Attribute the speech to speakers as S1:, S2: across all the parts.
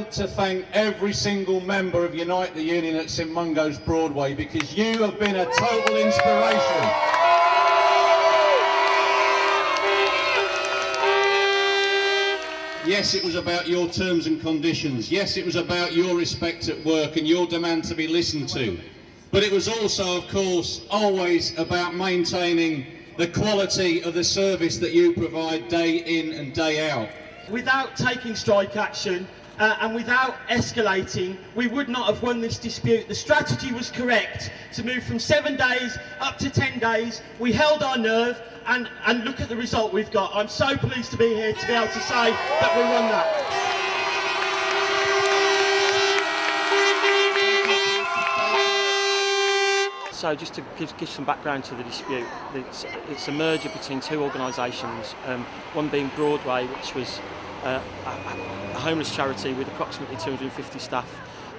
S1: want to thank every single member of Unite the Union at St Mungo's Broadway because you have been a total inspiration. Yes, it was about your terms and conditions. Yes, it was about your respect at work and your demand to be listened to. But it was also, of course, always about maintaining the quality of the service that you provide day in and day out.
S2: Without taking strike action uh, and without escalating, we would not have won this dispute. The strategy was correct to move from seven days up to 10 days. We held our nerve and, and look at the result we've got. I'm so pleased to be here to be able to say that we won that. So just to give, give, some background to the dispute, it's, it's a merger between two organisations, um, one being Broadway, which was uh, a, a homeless charity with approximately 250 staff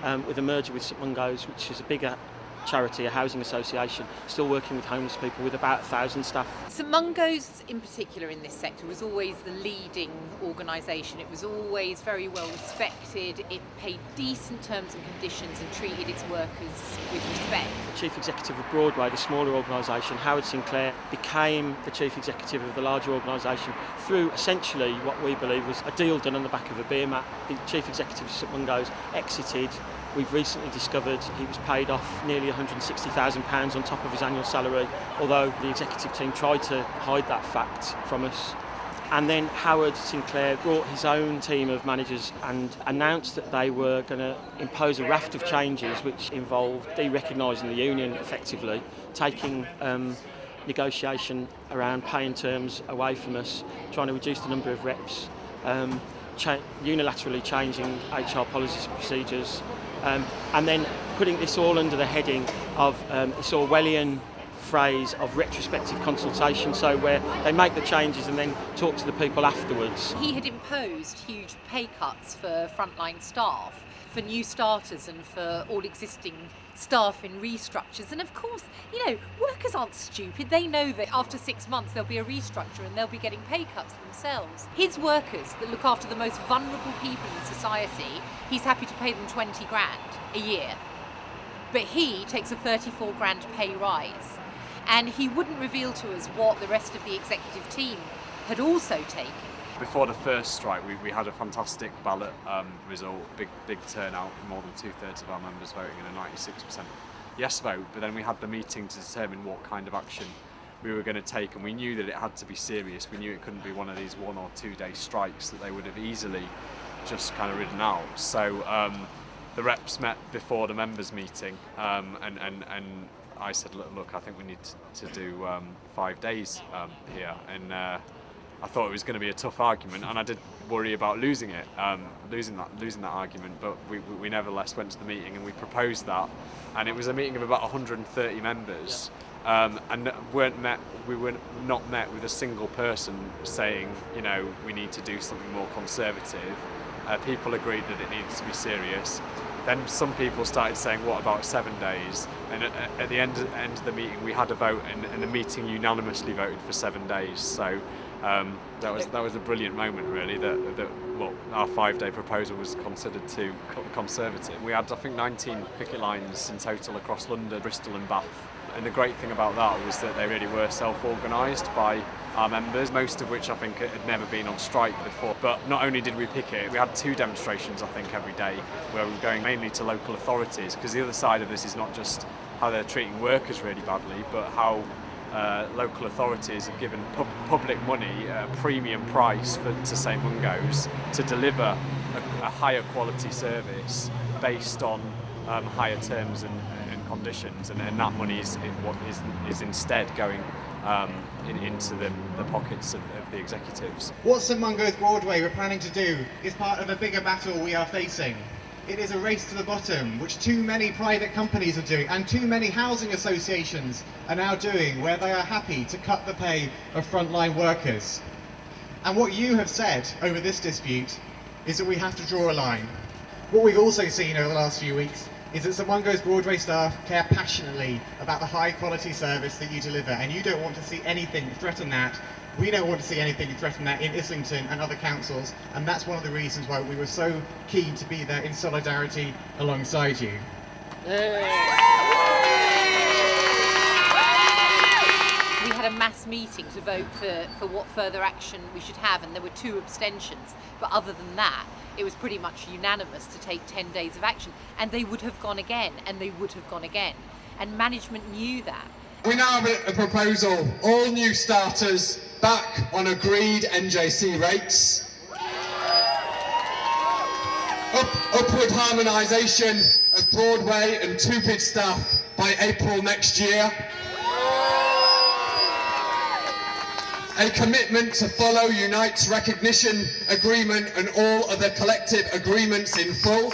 S2: um, with a merger with St Mungo's, which is a bigger charity, a housing association, still working with homeless people with about a thousand staff.
S3: St Mungo's in particular in this sector was always the leading organisation. It was always very well respected. It paid decent terms and conditions and treated its workers with respect.
S2: The chief executive of Broadway, the smaller organisation, Howard Sinclair, became the chief executive of the larger organisation through essentially what we believe was a deal done on the back of a beer mat. The chief executive of St Mungo's exited We've recently discovered he was paid off nearly £160,000 on top of his annual salary, although the executive team tried to hide that fact from us. And then Howard Sinclair brought his own team of managers and announced that they were going to impose a raft of changes which involved de-recognising the union effectively, taking um, negotiation around paying terms away from us, trying to reduce the number of reps, um, cha unilaterally changing HR policies and procedures, um, and then putting this all under the heading of um, Orwellian phrase of retrospective consultation, so where they make the changes and then talk to the people afterwards.
S3: He had imposed huge pay cuts for frontline staff, for new starters and for all existing staff in restructures. And of course, you know, workers aren't stupid. They know that after six months there'll be a restructure and they'll be getting pay cuts themselves. His workers that look after the most vulnerable people in society, he's happy to pay them 20 grand a year. But he takes a 34 grand pay rise. And he wouldn't reveal to us what the rest of the executive team had also taken
S4: before the first strike, we, we had a fantastic ballot um, result, big big turnout, more than two thirds of our members voting and a 96% yes vote. But then we had the meeting to determine what kind of action we were going to take, and we knew that it had to be serious. We knew it couldn't be one of these one or two day strikes that they would have easily just kind of ridden out. So um, the reps met before the members meeting, um, and and and I said, look, look, I think we need to, to do um, five days um, here, and. Uh, I thought it was going to be a tough argument, and I did worry about losing it, um, losing that losing that argument. But we, we nevertheless went to the meeting and we proposed that, and it was a meeting of about 130 members, yeah. um, and weren't met. We were not met with a single person saying, you know, we need to do something more conservative. Uh, people agreed that it needed to be serious. Then some people started saying, what about seven days? And at, at the end, end of the meeting, we had a vote, and, and the meeting unanimously voted for seven days. So um, that was that was a brilliant moment, really. That, that well, our five-day proposal was considered too conservative. We had, I think, 19 picket lines in total across London, Bristol, and Bath. And the great thing about that was that they really were self-organised by our members, most of which I think had never been on strike before. But not only did we picket, we had two demonstrations, I think, every day, where we were going mainly to local authorities, because the other side of this is not just how they're treating workers really badly, but how uh, local authorities have given pu public money a premium price for, to St Mungo's to deliver a, a, higher quality service based on um, higher terms and, and conditions and, and, that money is, is, is instead going um, in, into the, the pockets of, of, the executives.
S5: What St Mungo's Broadway we're planning to do is part of a bigger battle we are facing. It is a race to the bottom, which too many private companies are doing, and too many housing associations are now doing, where they are happy to cut the pay of frontline workers. And what you have said over this dispute is that we have to draw a line. What we've also seen over the last few weeks is that St Mungo's Broadway staff care passionately about the high quality service that you deliver and you don't want to see anything threaten that. We don't want to see anything threaten that in Islington and other councils and that's one of the reasons why we were so keen to be there in solidarity alongside you.
S3: Had a mass meeting to vote for, for what further action we should have, and there were two abstentions. But other than that, it was pretty much unanimous to take 10 days of action. And they would have gone again, and they would have gone again. And management knew that.
S4: We now have a, proposal, all new starters back on agreed NJC rates. Up, upward harmonisation of Broadway and two-bid staff by April next year. A commitment to follow Unite's recognition agreement and all other collective agreements in full.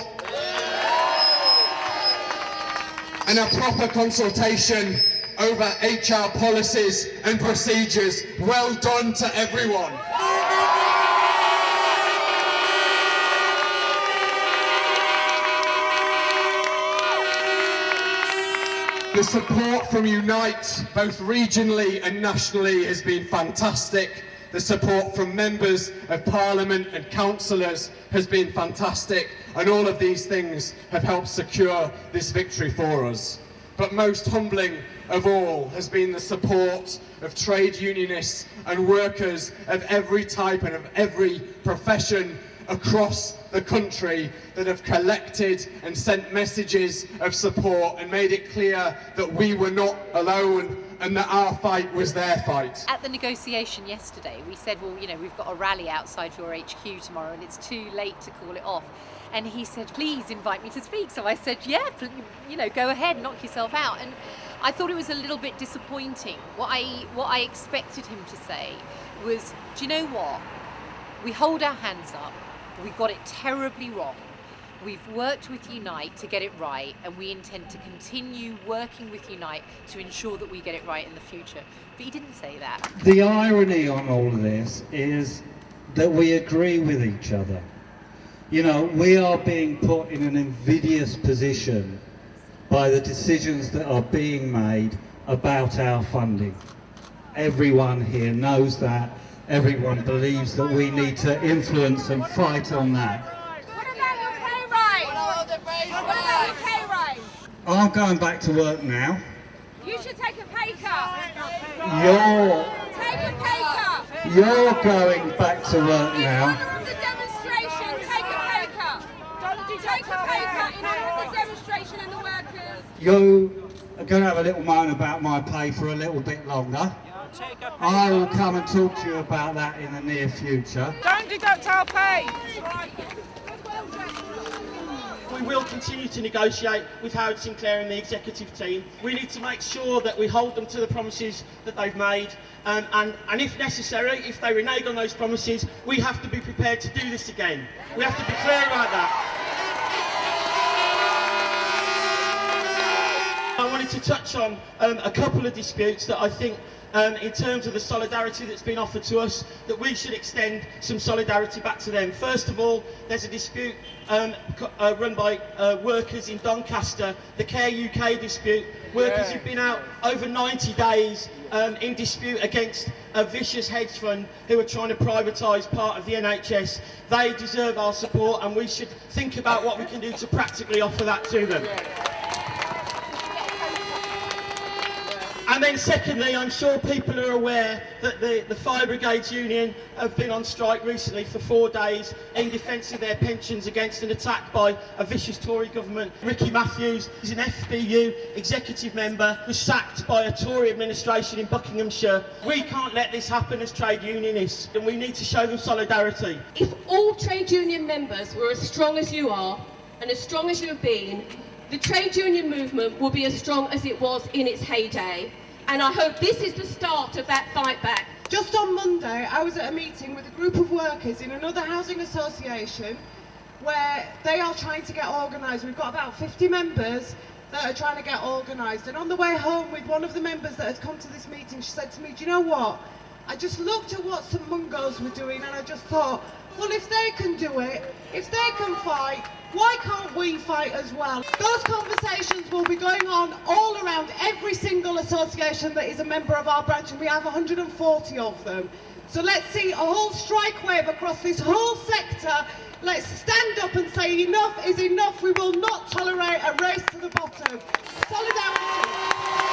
S4: And a proper consultation over HR policies and procedures. Well done to everyone. The support from Unite, both regionally and nationally, has been fantastic. The support from members of Parliament and councillors has been fantastic, and all of these things have helped secure this victory for us. But most humbling of all has been the support of trade unionists and workers of every type and of every profession across the country that have collected and sent messages of support and made it clear that we were not alone and that our fight was their fight.
S3: At the negotiation yesterday, we said, well, you know, we've got a rally outside your HQ tomorrow and it's too late to call it off. And he said, please invite me to speak. So I said, yeah, you know, go ahead, knock yourself out. And I thought it was a little bit disappointing. What I, what I expected him to say was, do you know what? We hold our hands up. We got it terribly wrong. We've worked with Unite to get it right, and we intend to continue working with Unite to ensure that we get it right in the future. But he didn't say that.
S6: The irony on all of this is that we agree with each other. You know, we are being put in an invidious position by the decisions that are being made about our funding. Everyone here knows that. Everyone believes that we need to influence and fight on that.
S7: What about your pay rise? What about your pay rise?
S6: I'm going back to work now.
S7: You should take a pay cut.
S6: You're,
S7: Take a pay cut.
S6: you're going back to work
S7: In
S6: now.
S7: honour of the demonstration, take a pay cut. Do you take a pay cut in honour of the demonstration and the workers.
S6: You are going to have a little moan about my pay for a little bit longer. I will come and talk to you about that in the near future.
S8: Don't deduct our pay.
S9: We will continue to negotiate with Howard Sinclair and the executive team. We need to make sure that we hold them to the promises that they've made. Um, and, and if necessary, if they renege on those promises, we have to be prepared to do this again. We have to be clear about that. Wanted to touch on um, a couple of disputes that I think, um, in terms of the solidarity that's been offered to us, that we should extend some solidarity back to them. First of all, there's a dispute um, uh, run by uh, workers in Doncaster, the Care UK dispute. Workers who've been out over 90 days um, in dispute against a vicious hedge fund who are trying to privatise part of the NHS. They deserve our support and we should think about what we can do to practically offer that to them. And then secondly, I'm sure people are aware that the, the Fire Brigades Union have been on strike recently for four days in defence of their pensions against an attack by a vicious Tory government. Ricky Matthews is an FBU executive member, was sacked by a Tory administration in Buckinghamshire. We can't let this happen as trade unionists and we need to show them solidarity.
S10: If all trade union members were as strong as you are and as strong as you have been, the trade union movement will be as strong as it was in its heyday. And I hope this is the start of that fight back.
S11: Just on Monday, I was at a meeting with a group of workers in another housing association where they are trying to get organised. We've got about 50 members that are trying to get organised. And on the way home with one of the members that had come to this meeting, she said to me, Do you know what? I just looked at what St Mungo's were doing and I just thought, well, if they can do it, if they can fight, why can't we fight as well? Those conversations will be going on all around every single association that is a member of our branch, and we have 140 of them. So let's see a whole strike wave across this whole sector. Let's stand up and say enough is enough. We will not tolerate a race to the bottom. Solidarity.